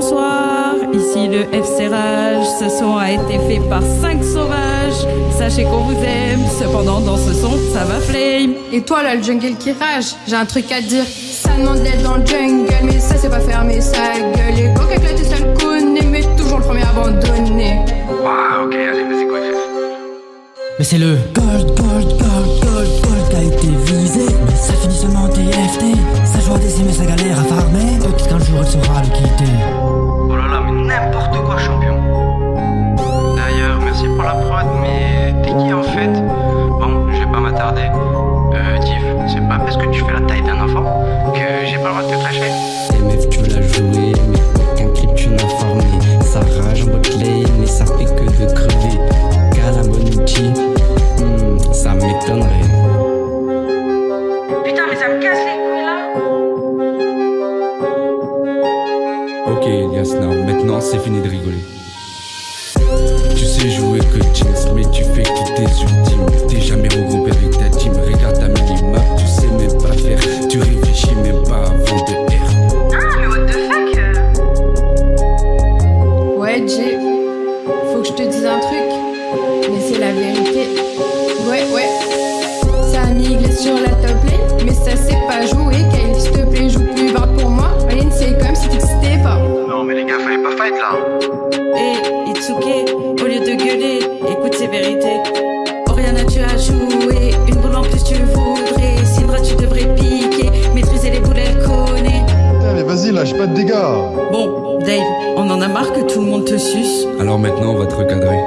Bonsoir, ici le FC Rage. Ce son a été fait par 5 sauvages. Sachez qu'on vous aime, cependant dans ce son, ça va flame. Et toi là, le jungle qui rage, j'ai un truc à te dire. Ça demande d'être dans le jungle, mais ça c'est pas fermer sa gueule. Et coca éclaté, ça le connaît, mais toujours le premier abandonné. Waouh, ok, allez, mais c'est quoi Mais c'est le gold, gold, gold, gold, gold qui a été visé. Mais ça finit seulement TFT. Sa joie d'aimer sa galère à farmer. Peut-être qu'un jour elle saura le quitter. M'attarder. Euh, Tiff, c'est pas parce que tu fais la taille d'un enfant que j'ai pas le droit de te clasher. MF tu veux la jouer mais aucun clip tu n'as formé Ça rage en botlane mais ça fait que de crever Calamonucci, hmm, ça m'étonnerait Putain, mais ça me casse les couilles là Ok Elias Now, maintenant c'est fini de rigoler. Tu sais jouer que Jinx, mais tu fais que tes ultimes. T'es jamais regroupé la vérité. Ouais, ouais, ça a migré sur la top lane, mais ça sait pas jouer. Kyle, s'il te plaît, joue plus bas pour moi. Aline, c'est comme si t'existais pas. Non, mais les gars, fallait pas fight là. Et Itsuke, au lieu de gueuler, écoute ces vérités. Oriana, tu as joué, une boule en plus tu voudrais. Syndra, tu devrais piquer, maîtriser les boules, elle connaît. Putain, mais vas-y, lâche pas de dégâts. Bon, Dave, on en a marre que tout le monde te suce. Alors maintenant on va te recadrer.